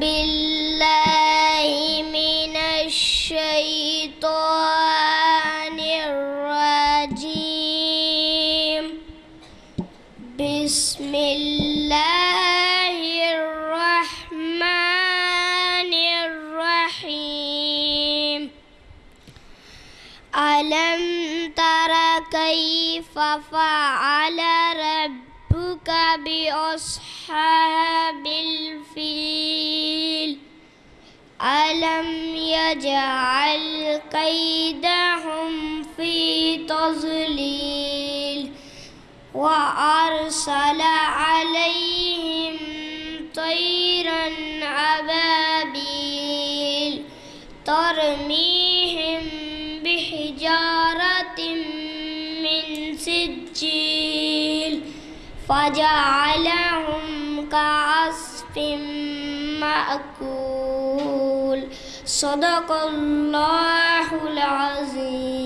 بالله من الشيطان الرجيم. بسم الله الرحمن الرحيم. ألم تر كيف فعل ربك بأصحاب الفيل؟ ألم يجعل كيدهم في تضليل وأرسل عليهم طيرا أبابيل ترميهم بحجارة من سجيل فجعلهم كعصف مأكول صدق اللہ العظیم